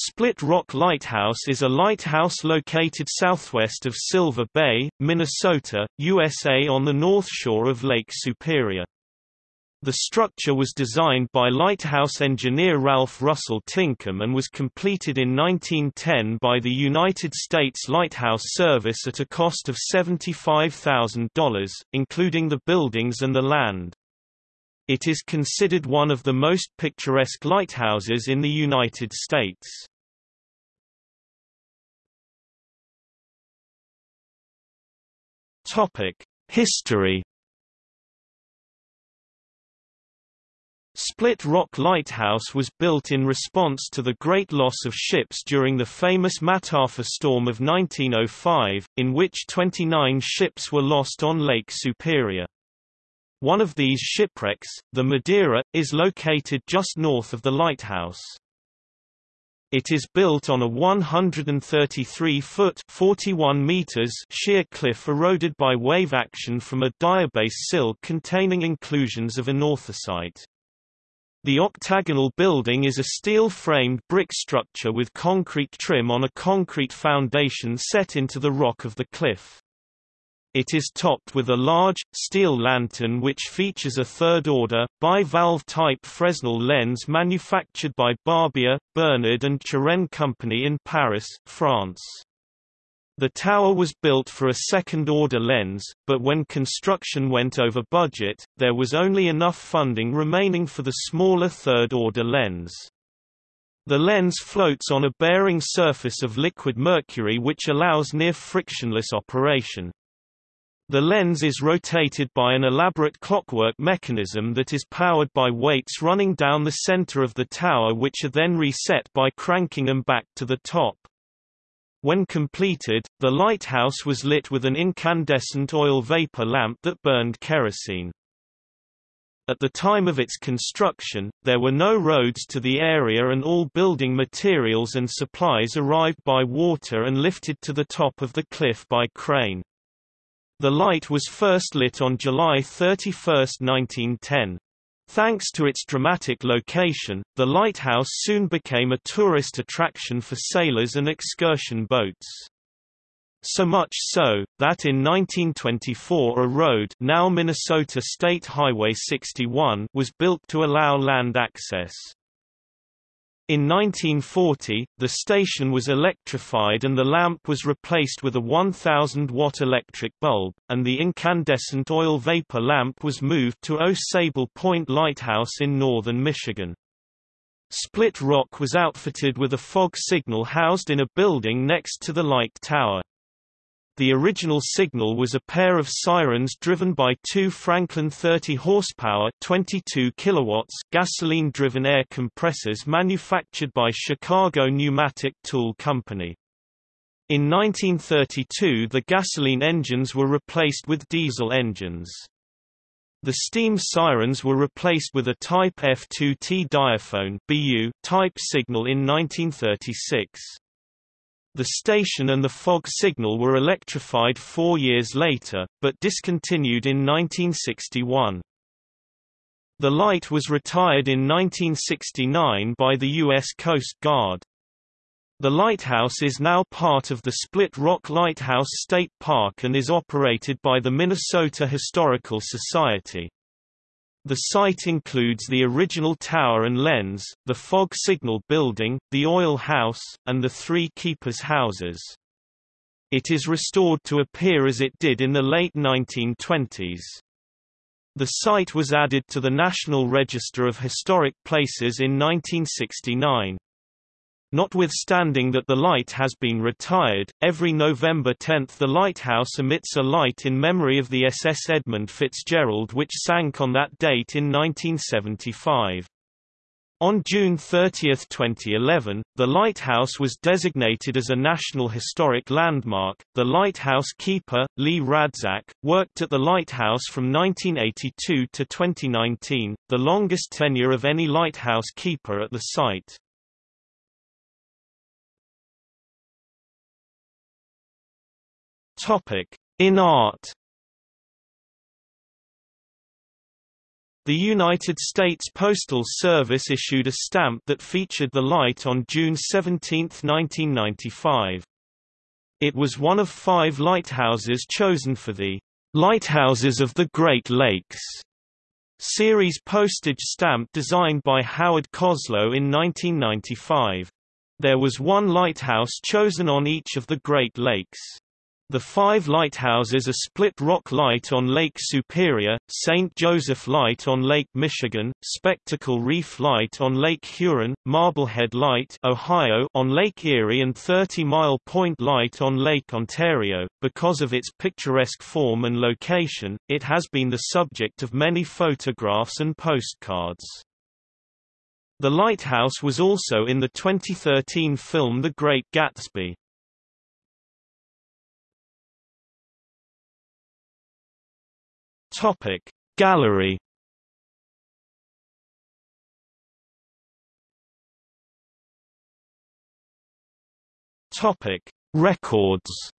Split Rock Lighthouse is a lighthouse located southwest of Silver Bay, Minnesota, USA on the north shore of Lake Superior. The structure was designed by lighthouse engineer Ralph Russell Tinkham and was completed in 1910 by the United States Lighthouse Service at a cost of $75,000, including the buildings and the land. It is considered one of the most picturesque lighthouses in the United States. History Split Rock Lighthouse was built in response to the great loss of ships during the famous Mataafa storm of 1905, in which 29 ships were lost on Lake Superior. One of these shipwrecks, the Madeira, is located just north of the lighthouse. It is built on a 133-foot (41 meters) sheer cliff eroded by wave action from a diabase sill containing inclusions of anorthosite. The octagonal building is a steel-framed brick structure with concrete trim on a concrete foundation set into the rock of the cliff. It is topped with a large, steel lantern which features a third-order, bi-valve-type Fresnel lens manufactured by Barbier, Bernard and Turenne Company in Paris, France. The tower was built for a second-order lens, but when construction went over budget, there was only enough funding remaining for the smaller third-order lens. The lens floats on a bearing surface of liquid mercury which allows near frictionless operation. The lens is rotated by an elaborate clockwork mechanism that is powered by weights running down the center of the tower which are then reset by cranking them back to the top. When completed, the lighthouse was lit with an incandescent oil vapor lamp that burned kerosene. At the time of its construction, there were no roads to the area and all building materials and supplies arrived by water and lifted to the top of the cliff by crane. The light was first lit on July 31, 1910. Thanks to its dramatic location, the lighthouse soon became a tourist attraction for sailors and excursion boats. So much so, that in 1924 a road now Minnesota State Highway 61 was built to allow land access. In 1940, the station was electrified and the lamp was replaced with a 1,000-watt electric bulb, and the incandescent oil vapor lamp was moved to Au Point Lighthouse in northern Michigan. Split Rock was outfitted with a fog signal housed in a building next to the light tower. The original signal was a pair of sirens driven by two Franklin 30 horsepower 22 kilowatts gasoline-driven air compressors manufactured by Chicago Pneumatic Tool Company. In 1932 the gasoline engines were replaced with diesel engines. The steam sirens were replaced with a Type F2T diaphone BU type signal in 1936. The station and the fog signal were electrified four years later, but discontinued in 1961. The light was retired in 1969 by the U.S. Coast Guard. The lighthouse is now part of the Split Rock Lighthouse State Park and is operated by the Minnesota Historical Society. The site includes the original tower and lens, the fog signal building, the oil house, and the three keepers' houses. It is restored to appear as it did in the late 1920s. The site was added to the National Register of Historic Places in 1969. Notwithstanding that the light has been retired, every November 10 the lighthouse emits a light in memory of the SS Edmund Fitzgerald which sank on that date in 1975. On June 30, 2011, the lighthouse was designated as a National Historic Landmark. The lighthouse keeper, Lee Radzak, worked at the lighthouse from 1982 to 2019, the longest tenure of any lighthouse keeper at the site. Topic: In art. The United States Postal Service issued a stamp that featured the light on June 17, 1995. It was one of five lighthouses chosen for the Lighthouses of the Great Lakes series postage stamp designed by Howard Koslow in 1995. There was one lighthouse chosen on each of the Great Lakes. The five lighthouses are Split Rock Light on Lake Superior, St. Joseph Light on Lake Michigan, Spectacle Reef Light on Lake Huron, Marblehead Light Ohio on Lake Erie and 30 Mile Point Light on Lake Ontario. Because of its picturesque form and location, it has been the subject of many photographs and postcards. The lighthouse was also in the 2013 film The Great Gatsby. Topic. Gallery Topic. Records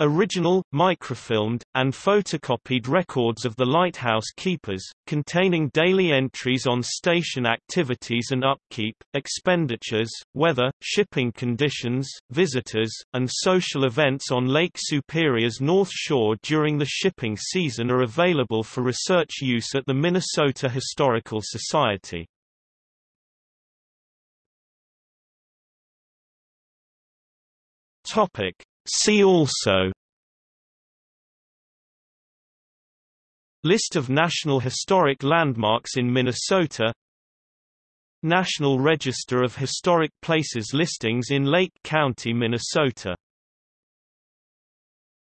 Original, microfilmed, and photocopied records of the lighthouse keepers, containing daily entries on station activities and upkeep, expenditures, weather, shipping conditions, visitors, and social events on Lake Superior's North Shore during the shipping season are available for research use at the Minnesota Historical Society. Topic See also. List of National Historic Landmarks in Minnesota. National Register of Historic Places listings in Lake County, Minnesota